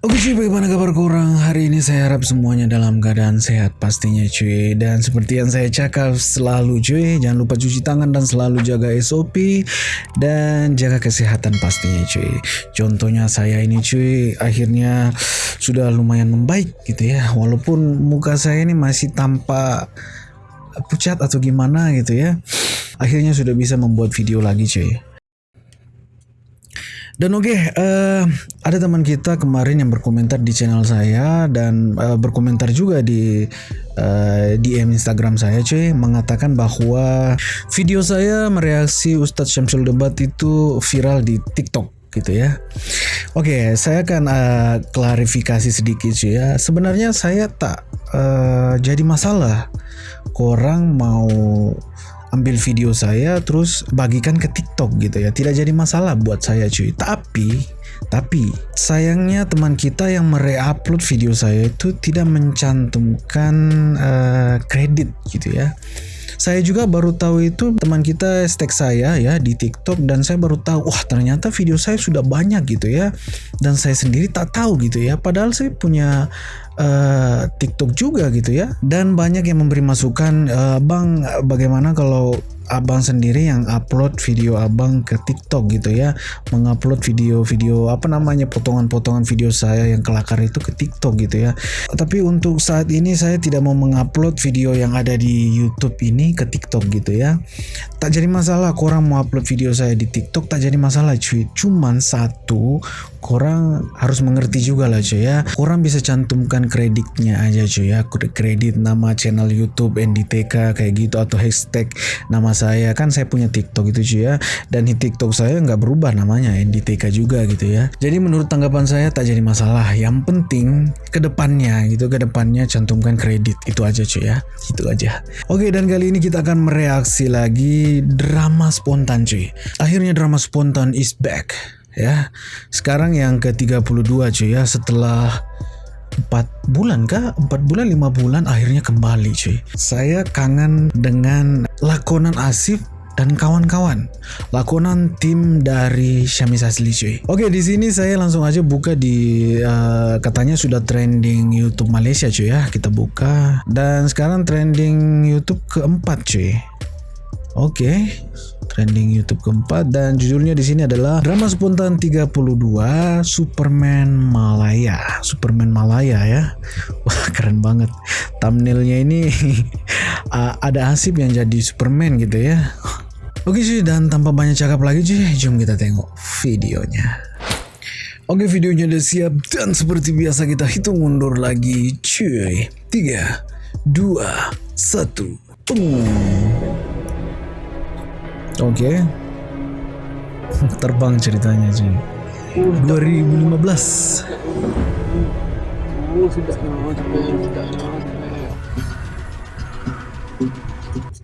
Oke cuy, bagaimana kabar kurang? Hari ini saya harap semuanya dalam keadaan sehat pastinya cuy. Dan seperti yang saya cakap selalu cuy Jangan lupa cuci tangan dan selalu jaga SOP Dan jaga kesehatan pastinya cuy. Contohnya saya ini cuy Akhirnya sudah lumayan membaik gitu ya. Walaupun muka saya ini masih tampak pucat atau gimana gitu ya. Akhirnya sudah bisa membuat video lagi cuy dan oke, eh, ada teman kita kemarin yang berkomentar di channel saya dan eh, berkomentar juga di eh, DM Instagram saya, cuy, mengatakan bahwa video saya mereaksi Ustadz Syamsul Debat itu viral di TikTok gitu ya. Oke, saya akan eh, klarifikasi sedikit cuy ya. Sebenarnya saya tak eh, jadi masalah. Korang mau ambil video saya terus bagikan ke TikTok gitu ya. Tidak jadi masalah buat saya cuy. Tapi tapi sayangnya teman kita yang mereupload video saya itu tidak mencantumkan eh, kredit gitu ya. Saya juga baru tahu itu teman kita tag saya ya di TikTok dan saya baru tahu wah ternyata video saya sudah banyak gitu ya dan saya sendiri tak tahu gitu ya padahal saya punya uh, TikTok juga gitu ya. Dan banyak yang memberi masukan uh, bang bagaimana kalau abang sendiri yang upload video abang ke TikTok gitu ya. Mengupload video-video apa namanya potongan-potongan video saya yang kelakar itu ke TikTok gitu ya. Tapi untuk saat ini saya tidak mau mengupload video yang ada di YouTube ini ke TikTok gitu ya. Tak jadi masalah korang mau upload video saya di TikTok tak jadi masalah cuy. Cuman satu korang harus mengerti juga lah cuy ya. Korang bisa cantumkan kreditnya aja cuy ya. Kredit nama channel YouTube NDTK kayak gitu atau hashtag nama saya. Kan saya punya TikTok itu cuy ya. Dan di TikTok saya nggak berubah namanya NDTK juga gitu ya. Jadi menurut tanggapan saya tak jadi masalah. Yang penting ke depannya gitu ke depannya cantumkan kredit. Itu aja cuy ya. Itu aja. Oke dan kali ini kita akan mereaksi lagi drama spontan cuy akhirnya drama spontan is back ya. Sekarang yang ke 32 cuy ya setelah 4 bulan kah? 4 bulan 5 bulan akhirnya kembali cuy. Saya kangen dengan lakonan Asif dan kawan-kawan. Lakonan tim dari Syamis Asli cuy. Oke di sini saya langsung aja buka di uh, katanya sudah trending YouTube Malaysia cuy ya. Kita buka. Dan sekarang trending YouTube keempat cuy. Oke trending YouTube keempat dan judulnya di sini adalah drama spontan 32 Superman Malaya. Superman Malaya ya. Wah, keren banget. Thumbnailnya ini ada Asip yang jadi Superman gitu ya. Oke cuy dan tanpa banyak cakap lagi cuy, jom kita tengok videonya. Oke videonya udah siap dan seperti biasa kita hitung mundur lagi cuy. 3, 2, 1, boom. Oke. Okay. Terbang ceritanya cuy. 2015. Oh, sudah sudah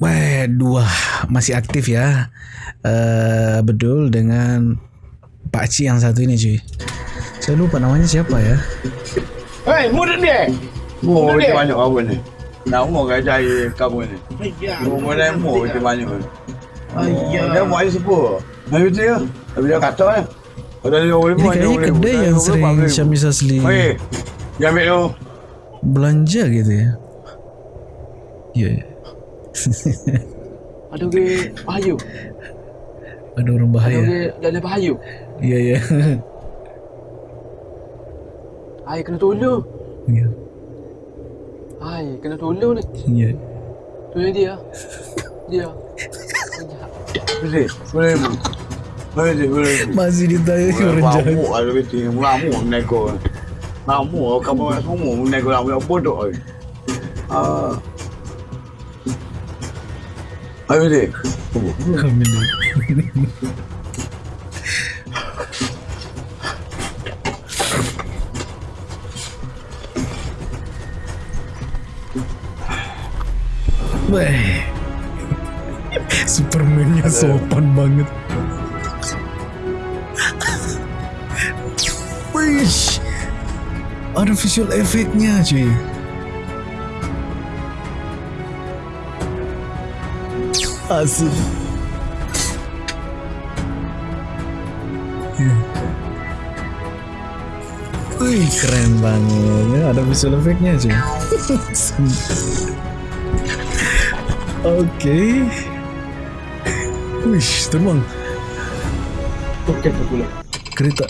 Wah, dua masih aktif ya. Uh, bedul dengan Pak Ci yang satu ini cuy. Saya lupa namanya siapa ya. Hei, murid dia. Mu macam banyak apa ni? Nak umur kau cari kamu ni. Umur dia mu macam banyak. Ayah. Dia buat aja sepuluh. Habis tu ya. Habis dia kata ya. Ada dia boleh Ini kayaknya kedai yang sering Syamis Asli Hei, dia ambil tu. belanja gitu ya. Iya. Yeah. Ada ke bahayu. Ada orang Ada bahaya. ke dalam bahayu. Iya iya. Ai kena tolong. Iya. Ai kena tolong ni. Iya. Tu dia. Dia. Boleh. Boleh. Boleh. Boleh. Masih ditanya si orang jahat. Mengamuk lah lebih tinggi. Mengamuk menego. Mengamuk lah. Kamu orang semua menego lah. Mengamuk bodoh lah. Uh. Ayo dek. Kami dek. Wah. Superman-nya sopan banget. Wih. Ada visual efeknya cuy. Asik. Wih keren banget ya, ada visual efeknya cuy. Oke. Wih, terbang Okey tu pula. kereta.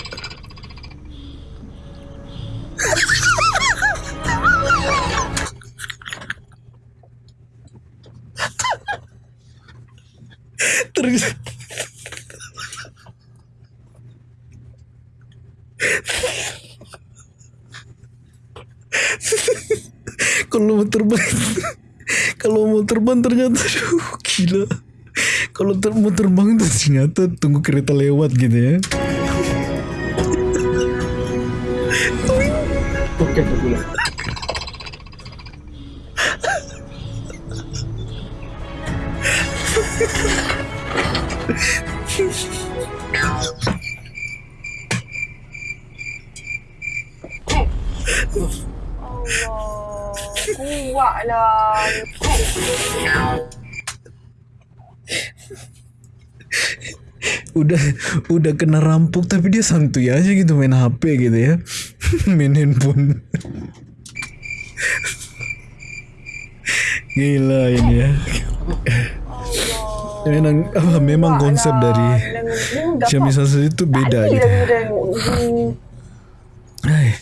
Terus kalau mau terbang kalau mau terbang ternyata aduh gila kalau ter mau terbang tuh ternyata tunggu kereta lewat gitu ya pula. Allah. Kuat lah. Udah udah kena rampok tapi dia santuy aja gitu main HP gitu ya. Main handphone. Gila ini ya. Memang apa memang konsep dari Xiaomi Sasa itu beda gitu. Hai, Eh,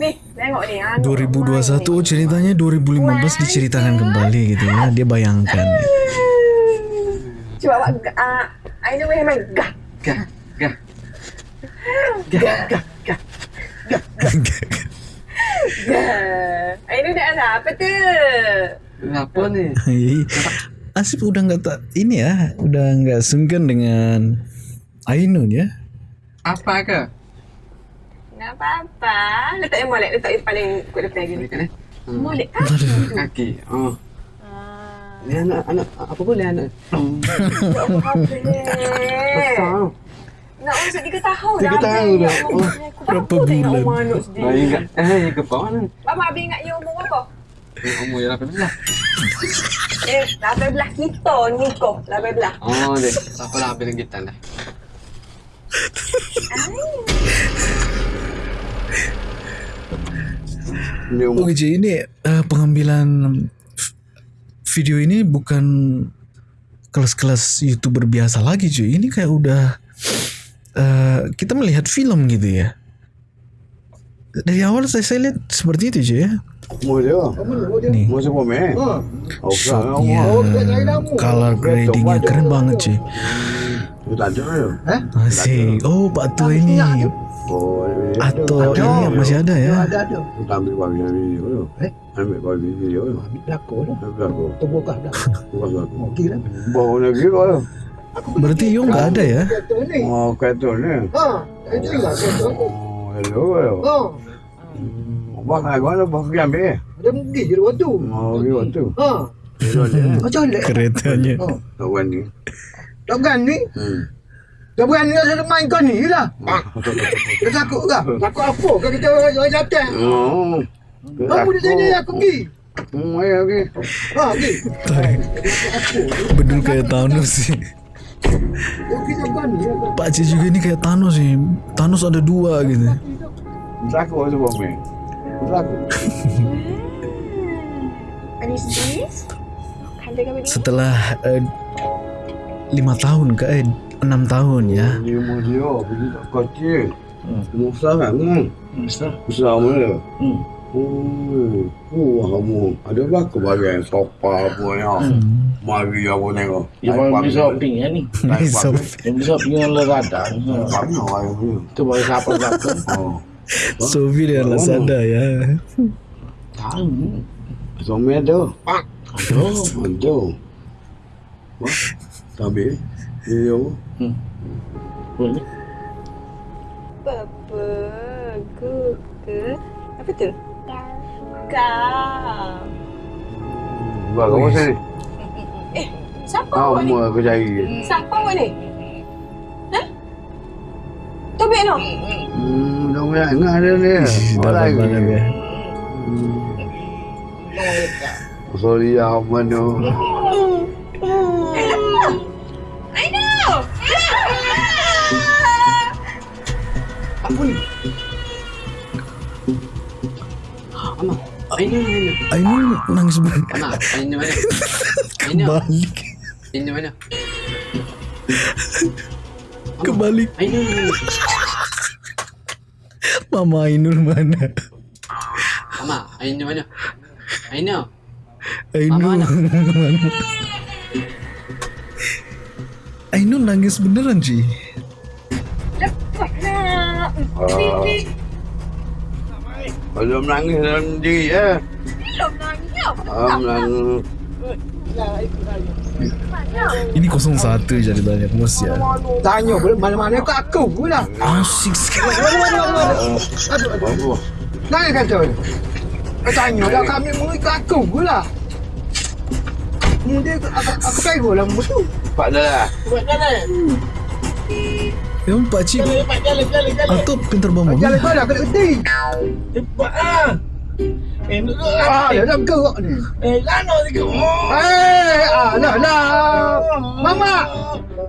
Ni, tengok ni. ah, 2021 oh ceritanya 2015 diceritakan kembali gitu ya. Dia bayangkan Cuba awak gak. ah, I know memang gah. Gah, gah. Gah, gah, gah. Gah. I know dah ada apa tu? Kenapa ni? Asif udah nggak tak ini ya udah nggak sungkan dengan Ainun ya Apa ke? Tak apa-apa. Letak yang molek. Letak yang paling kuat depan gini. Hmm. Molek kaki. Kaki. Oh. Ah. Ni anak, anak, apa boleh anak? Ya Allah, habis. Besar. Nak masuk tiga tahun Tiga dah. tahun Abang. dah. Ya Allah, Oh, aku berapa takut tengok bulan? umur anak Oh, sendiri. ingat. Eh, yang ke bawah ni. Bapa habis ingat you umur berapa? Eh, Umur yang 18. Eh, 18 kita nikah. 18. Oh, dek. Tak apalah habis kita dah. Ni umur Oke cuy, ini eh, pengambilan video ini bukan kelas-kelas youtuber biasa lagi cuy. Ini kayak udah eh, kita melihat film gitu ya. Dari awal saya, saya lihat seperti itu cuy ya. Nih? Ha. Oh, shotnya, color gradingnya keren banget cuy. Asik. Oh Pak Tua ini Oh, atau ini masih ada ya. Ada ada. Tak ambil bagi video tu. Eh? Ambil bagi video tu. Ambil belakang dah. Ambil aku. Tu buka dah. Bukan aku. Okey dah. Bawa lagi kau tu. Berarti Yo nggak ada ya? Ni. Oh, kartun ni. Ha. Itu kereta ni. Oh, hello. hello. Ha. Bang aku ada bang ambil. Ada pergi je waktu. Oh, dia waktu. Mana? Keretanya. Ha. Kawan ni. Tak berani. Hmm. Tak berani nak main kau ni lah. Dia takut ke? Takut apa? Kan kita orang datang. Oh. Kamu di sini aku pergi. Hmm, ayo okey. Ha, pergi. Bedul kayak Thanos sih. Okey berani. lah. Pak Cik juga ini kayak Thanos sih. Thanos ada dua gitu. Is this? Kanda kami ni. Setelah eh, lima tahun ke eh, enam tahun ya. Ni umur dia, pergi tak kecil. Umur besar kan? Hmm. Besar. Besar mana? Hmm. Oh, oh, kamu ada berapa bagian sofa apa ya? Mari aku tengok. Yang paling besar pink ya ni. So, Yang besar pink yang lerada. Kami orang ni. Itu baru siapa siapa. Oh. Sofi dan Lazada ya. Tahu. Suami ada. Aduh. Ada. Wah, tapi dia Boleh. Apa? Google. Apa tu? Kau. Buat kamu sini. Eh, siapa awak ni? Kamu aku cari. Siapa awak ni? Hah? Tobek no? Hmm, dah banyak ingat dia ni. Dapat banget ya. Sorry ya, mana. Ni? Ama, Ainul mana? Ainul nangis banget. Ama, mana? Kebalik. Ainul mana? Kebalik. Mama Ainul mana? Ama, Ainul mana? Ainul. Ainul Mama mana? Ainul nangis beneran sih. Cepatlah. Belum nangis dalam diri ya. Belum nangis. Ah, menangis. Ini 01 ceritanya bos ya. Tanya boleh mana-mana kat aku pula. Asik sekali. Mana-mana mana. Aduh, aduh. Apa? Nangis kata ni. Kau tanya dah kami mui kat aku pula. Mungkin aku, aku, aku kaya lah mutu. Pak dah lah. Memang Pak Cik Atau pintar bawa mobil. Jalan dah kena gede. Cepat lah. Eh, nak Ah, dia dah gerak ni. Eh, lano sikit. Oh. Eh, ah, lah, lah. Mama,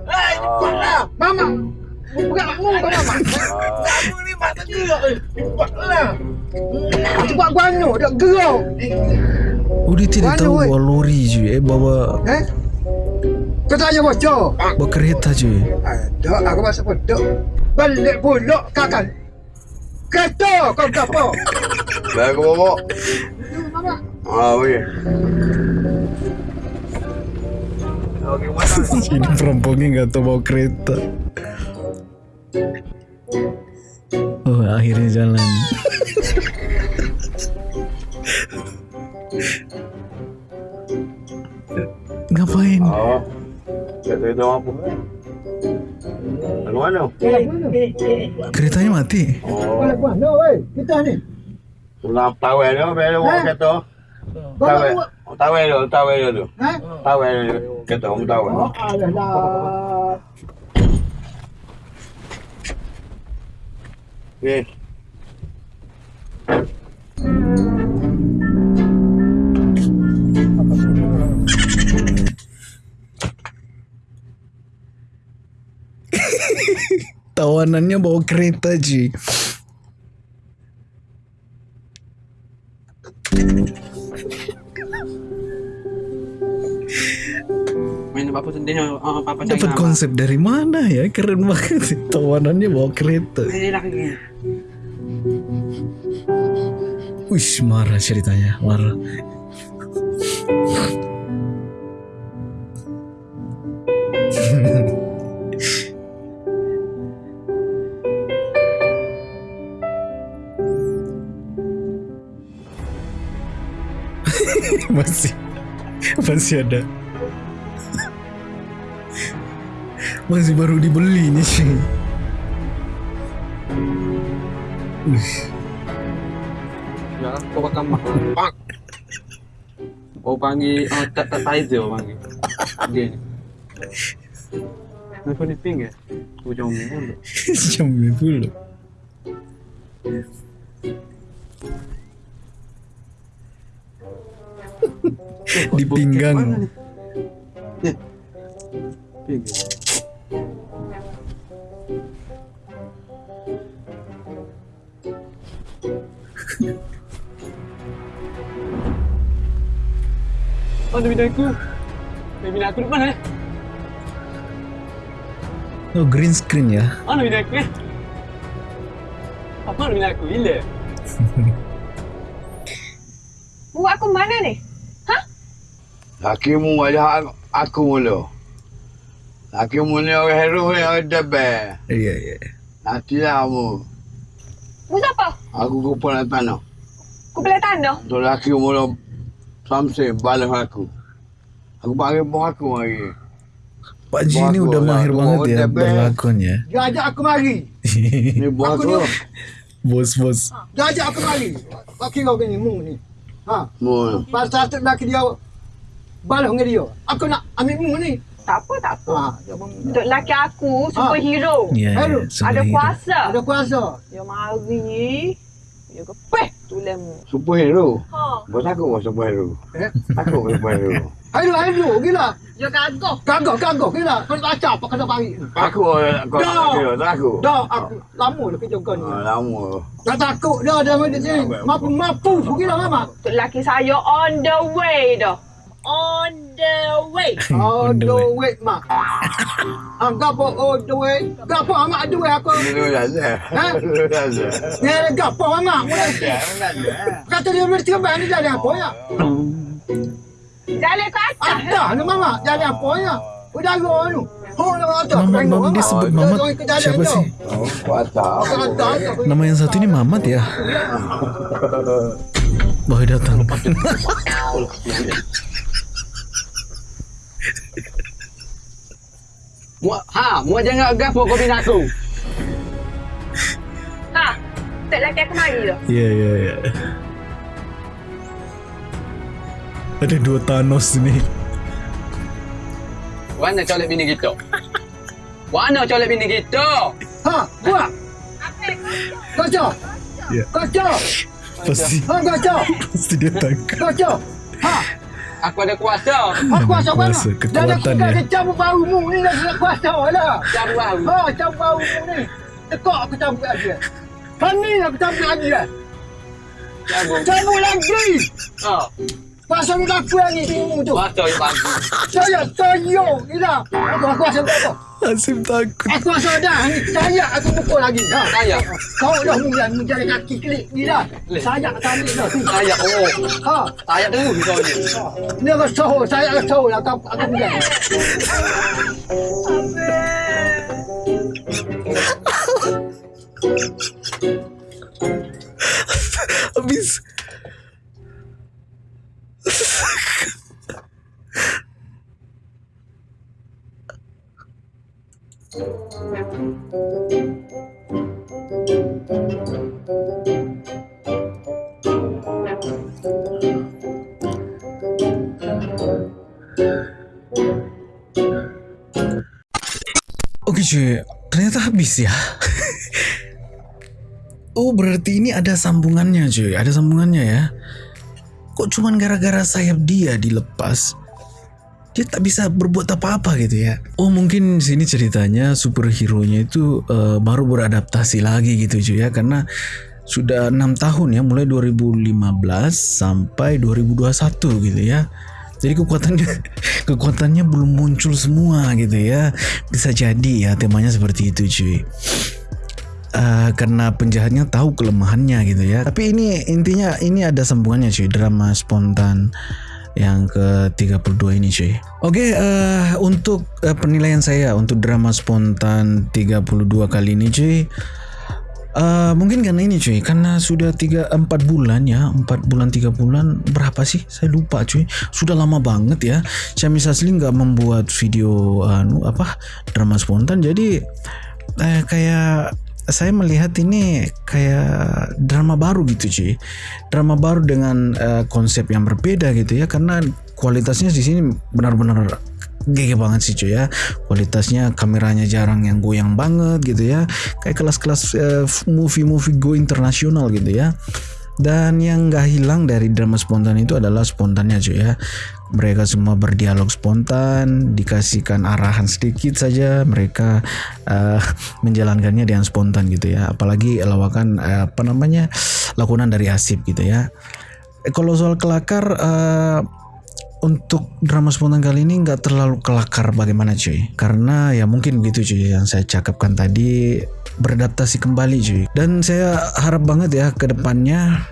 Eh, cepat lah. mama. Bukan mu kau mama. Kamu ni mata gerak. eh. Cepat lah. Cepat guano, dah gerak. Oh dia tidak tahu bawa lori cuy. Eh bawa Eh? Kau tanya bocor. bawa kereta cuy. Ada, aku masuk pedok. Balik pulak kakak. Kereta kau gapo? Dah aku bawa. Ah, weh. Okey, mana? Ini perampoknya nggak tahu bawa kereta. Oh akhirnya jalan. Ngapain? Oh. Kereta itu apa? Lagu mana? Keretanya mati. Oh. Balik mana weh? Kita ni. Pulang tawel dia, bela bawa Eh? kereta. Kau nak Tawel. buat? Oh, Tawel dia, tawel dia tu. Ha? Tawel dia. Kereta om tawel. Oh, alah lah. Okey. Tawanannya bawa kereta cuy. Main apa pun dia apa cari Dapat konsep dari mana ya? Keren banget. Tawanannya bawa kereta. Wih, marah ceritanya, marah. masih masih ada masih baru dibeli nih Ya, bakal mak. Pak. Oh panggil oh tak tak Tizer panggil. Dia ni. Nak ni ping ya? Ujung mulut. jam 10 Di pinggang. Mana ni? Ni. Ping. Mana bina aku? Bina aku di mana ni? Oh green screen ya Mana bina aku ni? Apa bina aku? Gila. Buat aku mana ni? Hakimu wajah aku mula. Hakimu ni orang hero ni orang debel. Iya iya Nantilah kamu. Bu siapa? Aku kupon nak tanah. Aku beli tanah. Tu laki mula Samson balas aku. Aku panggil bos aku hari. Pak Ji Bagus udah lah, mahir banget ya berlakon ya Dia ajak aku mari. Ni bos Aku aku. ni. Bos-bos Dia ajak aku mari. Kau kira kau ni mu ni. Ha. Mu. Pasal tu laki dia balas dengan dia. Aku nak ambil mu ni. Tak apa, tak apa. Ha. Untuk lelaki aku, superhero. Ya, ya, Aduh, Ada superhero. kuasa. Ada kuasa. Dia mari. Dia kepeh tulanmu. Superhero. Ha. Bos aku pun superhero. Eh? Aku pun superhero. Aduh, aduh, gila. Dia gagah. Gagah, gagah, gila. Kau nak baca apa kata pagi. Aku kau Dah. tak kira tak aku. Dah, aku lama dah kerja kau ni. Ah, Lama. Tak takut dah sini. Mampu, mampu. Gila, mama. Untuk lelaki saya on the way dah. On the way. On the way. mak. Ah, gapo, oh, the way. Gapo, amak, the way aku. Dulu dah ada. Ha? Dulu dah ada. Ni ada gapo. Mulai. Ya, ada. Kata dia boleh tiba ni jadi apa ya? Jalan ke atas. Ada ni mama, jadi apa ya? Oh, nama ada. Mamat, Mamat dia sebut Mamat siapa sih? Oh. Nama yang satu ini Mamat ya? Boy datang. Mu ha, mu jangan gapo kau bina aku. Ha. Tak lelaki aku mari dah. Iya iya iya. Ada dua Thanos ni. Mana colek bini kita? Mana colek bini kita? Ha, buat. Kaca. Ya. Kaca. Pasti Ha, kaca. pasti dia tangkap. Kaca. Ha, Aku ada kuasa. ha kuasa mana? Kuasa, kekuatan Jangan kita ya. dia cabut bau mu ni dah nak kuasa lah. Cabut bau. Ha, cabut bau mu ni. Tekak aku cabut lagi. Kan ni aku cabut lagi lah. Cabut. Cabut lagi. Ha. Pasal ni aku yang ni bingung tu. Kuasa yang bagus. Saya, saya. Gila. Aku aku kuasa apa? Asim takut. Aku rasa dah ni saya aku pukul lagi. Ha. Saya. Kau dah mula menjadi kaki klik ni dah. Leh. Saya tak ambil dah. Saya oh. Ha. Saya terus kau ni. Ni aku soh, saya aku soh lah aku aku bilang. Habis. Oke cuy, ternyata habis ya. Oh berarti ini ada sambungannya cuy, ada sambungannya ya. Kok cuman gara-gara sayap dia dilepas, dia tak bisa berbuat apa-apa gitu ya. Oh mungkin sini ceritanya superhero-nya itu eh, baru beradaptasi lagi gitu cuy ya, karena sudah enam tahun ya, mulai 2015 sampai 2021 gitu ya. Jadi kekuatannya kekuatannya belum muncul semua gitu ya. Bisa jadi ya temanya seperti itu cuy. Eh, karena penjahatnya tahu kelemahannya gitu ya. Tapi ini intinya ini ada sambungannya cuy, drama spontan yang ke-32 ini cuy. Oke, eh, untuk eh, penilaian saya untuk drama spontan 32 kali ini cuy. eh, mungkin karena ini cuy, karena sudah 3 4 bulan ya, 4 bulan 3 bulan berapa sih? Saya lupa cuy. Sudah lama banget ya. Syami Sasli nggak membuat video anu apa drama spontan jadi eh, kayak saya melihat ini kayak drama baru gitu cuy drama baru dengan eh, konsep yang berbeda gitu ya karena kualitasnya di sini benar-benar gede banget sih cuy ya. Kualitasnya kameranya jarang yang goyang banget gitu ya. Kayak kelas-kelas eh, movie-movie go internasional gitu ya. Dan yang nggak hilang dari drama spontan itu adalah spontannya cuy ya mereka semua berdialog spontan dikasihkan arahan sedikit saja mereka eh, menjalankannya dengan spontan gitu ya. Apalagi lawakan eh, apa namanya lakonan dari Asip gitu ya. Kalau soal kelakar eh, untuk drama spontan kali ini nggak terlalu kelakar bagaimana cuy. Karena ya mungkin gitu cuy yang saya cakapkan tadi beradaptasi kembali cuy. Dan saya harap banget ya ke depannya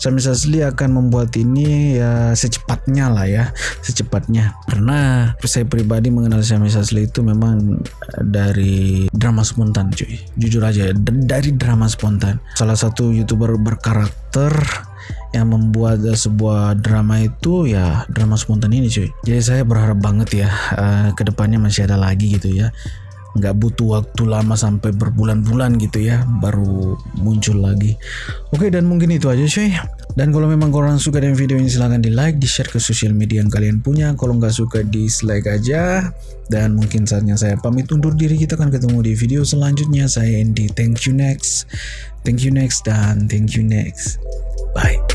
Sami Sasli akan membuat ini ya secepatnya lah ya. Secepatnya. Karena saya pribadi mengenal Sami Sasli itu memang dari drama spontan cuy. Jujur aja dari drama spontan. Salah satu youtuber berkarakter yang membuat sebuah drama itu ya drama spontan ini cuy. Jadi saya berharap banget ya eh, ke depannya masih ada lagi gitu ya nggak butuh waktu lama sampai berbulan-bulan gitu ya baru muncul lagi oke dan mungkin itu aja cuy Dan kalau memang korang suka dengan video ini silahkan di like, di share ke sosial media yang kalian punya. Kalau nggak suka dislike aja. Dan mungkin saatnya saya pamit undur diri. Kita akan ketemu di video selanjutnya. Saya Andy. Thank you next. Thank you next dan thank you next. Bye.